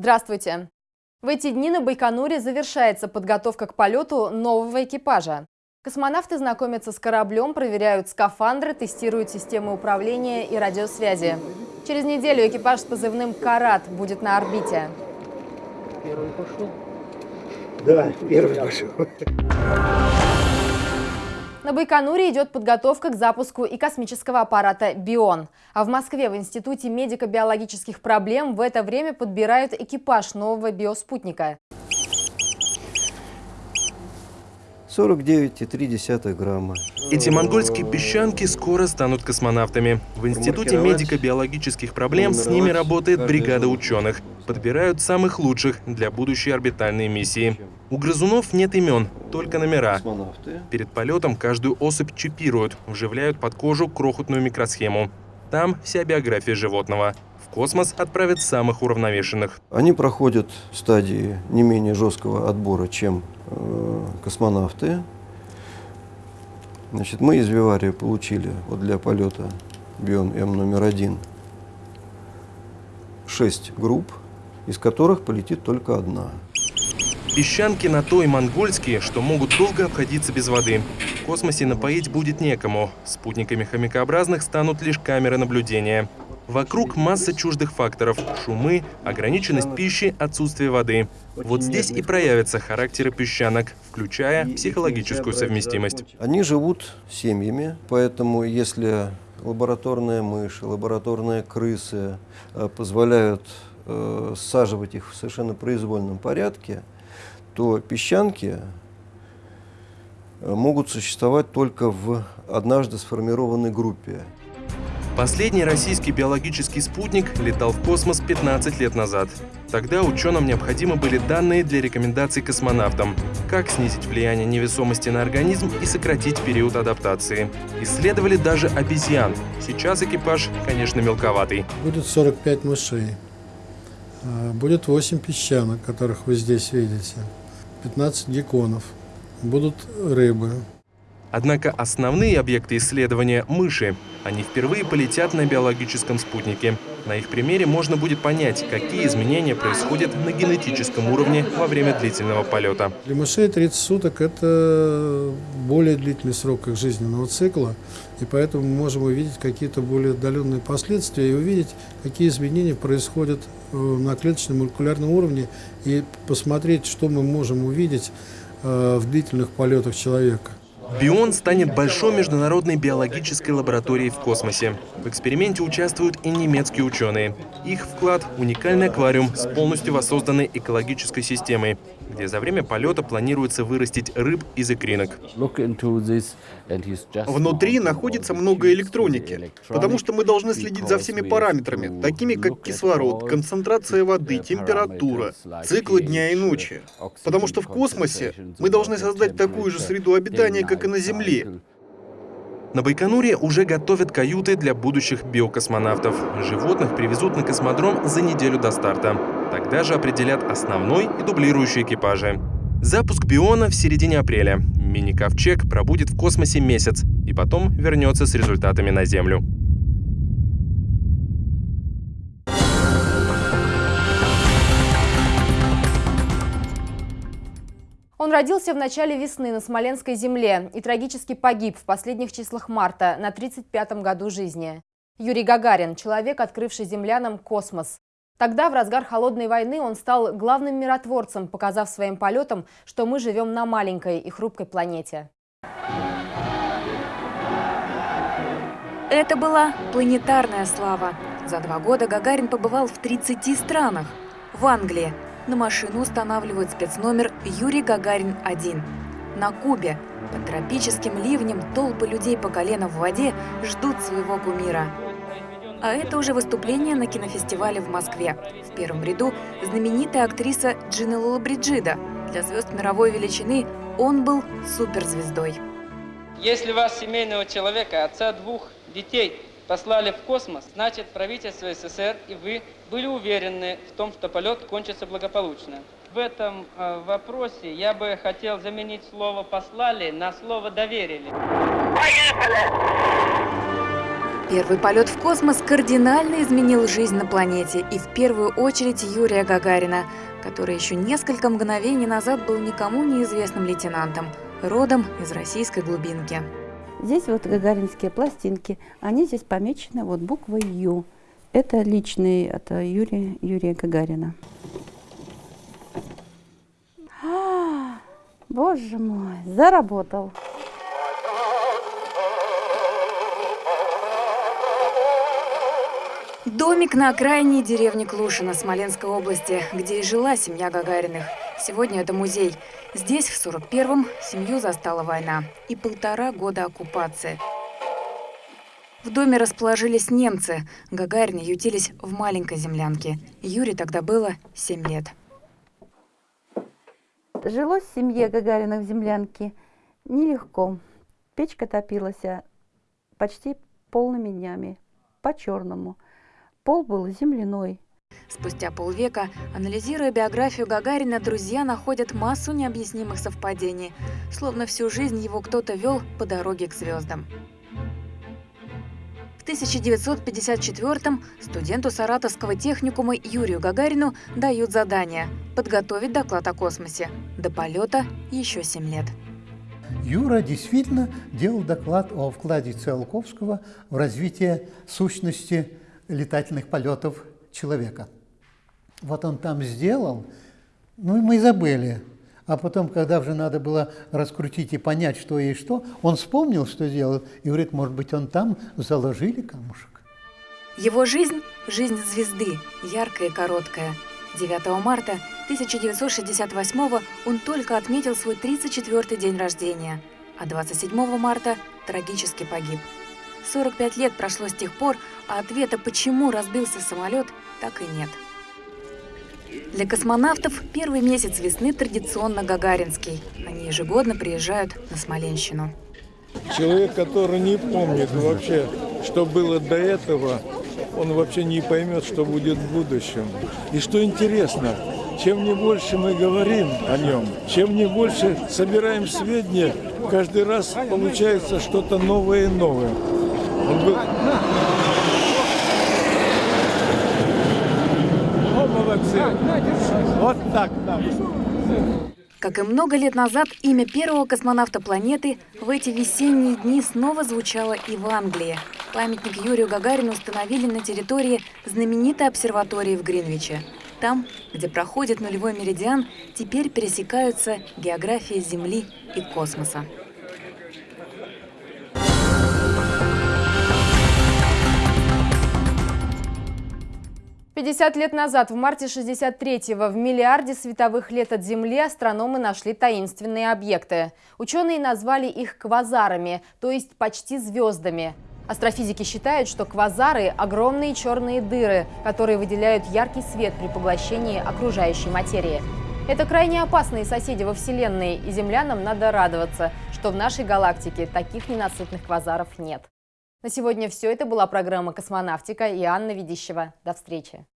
Здравствуйте! В эти дни на Байконуре завершается подготовка к полету нового экипажа. Космонавты знакомятся с кораблем, проверяют скафандры, тестируют системы управления и радиосвязи. Через неделю экипаж с позывным «Карат» будет на орбите. Первый пошел? Да, первый пошел. На Байконуре идет подготовка к запуску и космического аппарата «Бион». А в Москве в Институте медико-биологических проблем в это время подбирают экипаж нового биоспутника. 49,3 грамма. Эти монгольские песчанки скоро станут космонавтами. В Институте медико-биологических проблем с ними работает бригада ученых. Подбирают самых лучших для будущей орбитальной миссии. У грызунов нет имен, только номера. Перед полетом каждую особь чипируют, вживляют под кожу крохотную микросхему. Там вся биография животного. В космос отправят самых уравновешенных. Они проходят стадии не менее жесткого отбора, чем э, космонавты. Значит, мы из Вивария получили вот для полета Бион М номер один шесть групп, из которых полетит только одна. Песчанки на то и монгольские, что могут долго обходиться без воды. В космосе напоить будет некому. Спутниками хомякообразных станут лишь камеры наблюдения. Вокруг масса чуждых факторов – шумы, ограниченность пищи, отсутствие воды. Вот здесь и проявятся характеры песчанок, включая психологическую совместимость. Они живут семьями, поэтому если лабораторная мышь, лабораторные крысы э, позволяют э, саживать их в совершенно произвольном порядке, то песчанки э, могут существовать только в однажды сформированной группе. Последний российский биологический спутник летал в космос 15 лет назад. Тогда ученым необходимы были данные для рекомендаций космонавтам, как снизить влияние невесомости на организм и сократить период адаптации. Исследовали даже обезьян. Сейчас экипаж, конечно, мелковатый. Будет 45 мышей. А, будет 8 песчанок, которых вы здесь видите. 15 гекконов. Будут рыбы. Однако основные объекты исследования – мыши. Они впервые полетят на биологическом спутнике. На их примере можно будет понять, какие изменения происходят на генетическом уровне во время длительного полета. Для мышей 30 суток – это более длительный срок их жизненного цикла, и поэтому мы можем увидеть какие-то более отдаленные последствия и увидеть, какие изменения происходят э, на клеточном молекулярном уровне, и посмотреть, что мы можем увидеть э, в длительных полетах человека. Бион станет большой международной биологической лабораторией в космосе. В эксперименте участвуют и немецкие ученые. Их вклад – уникальный аквариум с полностью воссозданной экологической системой, где за время полета планируется вырастить рыб из икринок. Внутри находится много электроники, потому что мы должны следить за всеми параметрами, такими как кислород, концентрация воды, температура, циклы дня и ночи. Потому что в космосе мы должны создать такую же среду обитания, как и на Земле. На Байконуре уже готовят каюты для будущих биокосмонавтов. Животных привезут на космодром за неделю до старта. Тогда же определят основной и дублирующий экипажи. Запуск Биона в середине апреля. Мини-ковчег пробудет в космосе месяц и потом вернется с результатами на Землю. Он родился в начале весны на Смоленской земле и трагически погиб в последних числах марта на 35-м году жизни. Юрий Гагарин – человек, открывший землянам космос. Тогда, в разгар холодной войны, он стал главным миротворцем, показав своим полетом, что мы живем на маленькой и хрупкой планете. Это была планетарная слава. За два года Гагарин побывал в 30 странах. В Англии, на машину устанавливают спецномер «Юрий Гагарин-1». На Кубе под тропическим ливнем толпы людей по колено в воде ждут своего кумира. А это уже выступление на кинофестивале в Москве. В первом ряду знаменитая актриса Джина Лолабриджида. Для звезд мировой величины он был суперзвездой. Если вас, семейного человека, отца двух детей, послали в космос, значит правительство СССР и вы были уверены в том, что полет кончится благополучно. В этом э, вопросе я бы хотел заменить слово «послали» на слово «доверили». Первый полет в космос кардинально изменил жизнь на планете, и в первую очередь Юрия Гагарина, который еще несколько мгновений назад был никому неизвестным лейтенантом, родом из российской глубинки. Здесь вот гагаринские пластинки, они здесь помечены вот буквой Ю. Это личный, это Юрия, Юрия Гагарина. А, боже мой, заработал. Домик на окраине деревни Клушино Смоленской области, где и жила семья Гагариных. Сегодня это музей. Здесь в 41-м семью застала война и полтора года оккупации. В доме расположились немцы. Гагарины ютились в маленькой землянке. Юре тогда было 7 лет. Жилось в семье Гагариных в землянке нелегко. Печка топилась почти полными днями, по-черному. Пол был земляной. Спустя полвека, анализируя биографию Гагарина, друзья находят массу необъяснимых совпадений, словно всю жизнь его кто-то вел по дороге к звездам. В 1954-м студенту Саратовского техникума Юрию Гагарину дают задание – подготовить доклад о космосе. До полета еще 7 лет. Юра действительно делал доклад о вкладе Циолковского в развитие сущности летательных полетов человека. Вот он там сделал, ну и мы забыли. А потом, когда уже надо было раскрутить и понять, что и что, он вспомнил, что сделал, и говорит, может быть, он там заложили камушек. Его жизнь – жизнь звезды, яркая и короткая. 9 марта 1968 он только отметил свой 34-й день рождения, а 27 марта трагически погиб. 45 лет прошло с тех пор, а ответа, почему разбился самолет, так и нет. Для космонавтов первый месяц весны традиционно гагаринский. Они ежегодно приезжают на Смоленщину. Человек, который не помнит вообще, что было до этого, он вообще не поймет, что будет в будущем. И что интересно, чем не больше мы говорим о нем, чем не больше собираем сведения, каждый раз получается что-то новое и новое. Он был... Молодцы! Вот так, да. Как и много лет назад, имя первого космонавта планеты в эти весенние дни снова звучало и в Англии. Памятник Юрию Гагарину установили на территории знаменитой обсерватории в Гринвиче. Там, где проходит нулевой меридиан, теперь пересекаются география Земли и космоса. 50 лет назад, в марте 63-го, в миллиарде световых лет от Земли астрономы нашли таинственные объекты. Ученые назвали их квазарами, то есть почти звездами. Астрофизики считают, что квазары – огромные черные дыры, которые выделяют яркий свет при поглощении окружающей материи. Это крайне опасные соседи во Вселенной, и землянам надо радоваться, что в нашей галактике таких ненасытных квазаров нет. На сегодня все. Это была программа «Космонавтика» и Анна Ведищева. До встречи.